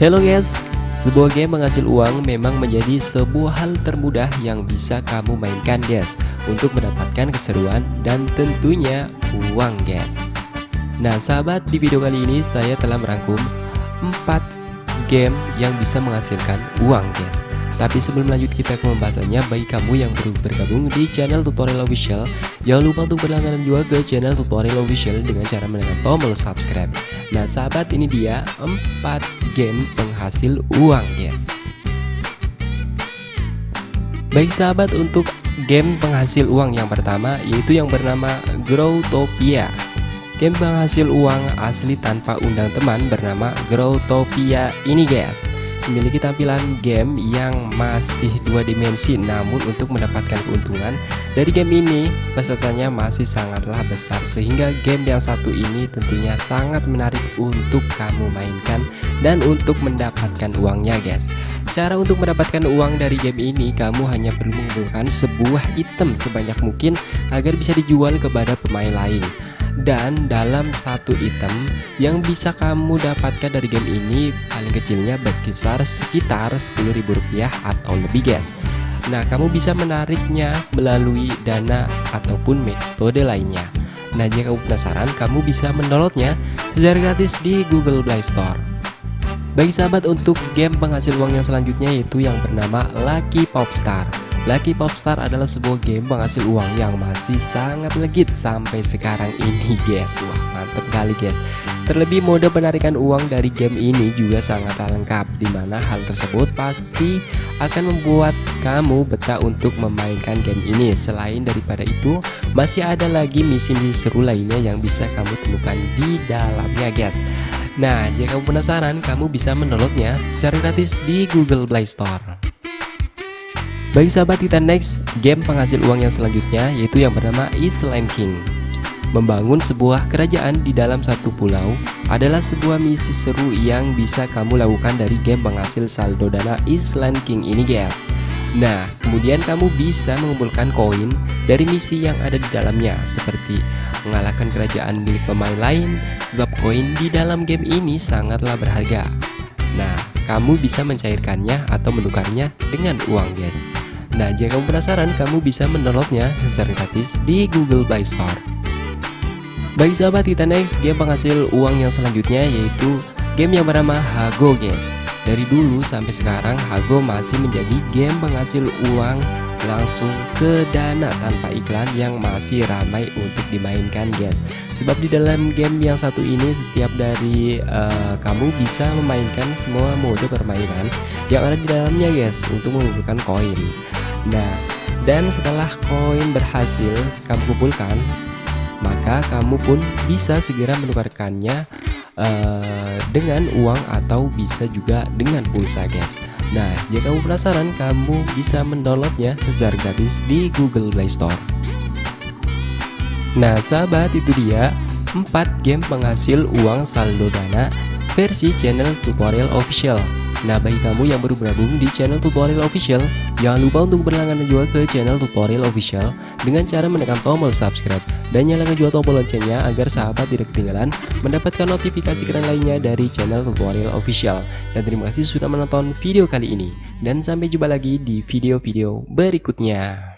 Hello guys, sebuah game menghasil uang memang menjadi sebuah hal termudah yang bisa kamu mainkan guys Untuk mendapatkan keseruan dan tentunya uang guys. Nah sahabat di video kali ini saya telah merangkum 4 game yang bisa menghasilkan uang guys tapi sebelum lanjut kita ke pembahasannya. Bagi kamu yang baru bergabung di channel tutorial official Jangan lupa untuk berlangganan juga ke channel tutorial official Dengan cara menekan tombol subscribe. Nah sahabat ini dia 4 game penghasil uang guys Baik sahabat untuk game penghasil uang yang pertama Yaitu yang bernama Growtopia. Game penghasil uang asli tanpa undang teman bernama Growtopia ini guys memiliki tampilan game yang masih dua dimensi namun untuk mendapatkan keuntungan dari game ini pesertanya masih sangatlah besar sehingga game yang satu ini tentunya sangat menarik untuk kamu mainkan dan untuk mendapatkan uangnya guys. Cara untuk mendapatkan uang dari game ini kamu hanya perlu mengumpulkan sebuah item sebanyak mungkin agar bisa dijual kepada pemain lain dan dalam satu item yang bisa kamu dapatkan dari game ini paling kecilnya berkisar sekitar Rp10.000 atau lebih guys. Nah kamu bisa menariknya melalui dana ataupun metode lainnya. Nah jika kamu penasaran kamu bisa mendownloadnya secara gratis di Google Play Store. Bagi sahabat untuk game penghasil uang yang selanjutnya yaitu yang bernama Lucky Popstar Lucky Popstar adalah sebuah game penghasil uang yang masih sangat legit sampai sekarang ini guys. Wah mantep kali guys. Terlebih mode penarikan uang dari game ini juga sangat lengkap Di mana hal tersebut pasti akan membuat kamu betah untuk memainkan game ini. Selain daripada itu masih ada lagi misi-misi seru lainnya yang bisa kamu temukan di dalamnya guys. Nah jika kamu penasaran kamu bisa mendownloadnya secara gratis di Google Play Store bagi sahabat Titan Next, game penghasil uang yang selanjutnya yaitu yang bernama Island King. Membangun sebuah kerajaan di dalam satu pulau adalah sebuah misi seru yang bisa kamu lakukan dari game penghasil saldo dana Island King ini guys. Nah, kemudian kamu bisa mengumpulkan koin dari misi yang ada di dalamnya seperti mengalahkan kerajaan milik pemain lain sebab koin di dalam game ini sangatlah berharga. Nah, kamu bisa mencairkannya atau menukarnya dengan uang guys. Nah, jika kamu penasaran, kamu bisa mendownloadnya secara gratis di Google Play Store. Bagi sahabat kita next game penghasil uang yang selanjutnya yaitu game yang bernama Hago guys. Dari dulu sampai sekarang Hago masih menjadi game penghasil uang langsung ke dana tanpa iklan yang masih ramai untuk dimainkan guys sebab di dalam game yang satu ini setiap dari uh, kamu bisa memainkan semua mode permainan yang ada di dalamnya guys untuk mengumpulkan koin nah dan setelah koin berhasil kamu kumpulkan maka kamu pun bisa segera menukarkannya uh, dengan uang atau bisa juga dengan pulsa guys Nah, jika kamu penasaran, kamu bisa mendownloadnya secara gratis di Google Play Store. Nah, sahabat, itu dia 4 game penghasil uang saldo dana versi channel tutorial official. Nah, bagi kamu yang baru bergabung di channel tutorial official, jangan lupa untuk berlangganan juga ke channel tutorial official dengan cara menekan tombol subscribe dan nyalakan juga tombol loncengnya agar sahabat tidak ketinggalan mendapatkan notifikasi keren lainnya dari channel tutorial official. Dan terima kasih sudah menonton video kali ini. Dan sampai jumpa lagi di video-video berikutnya.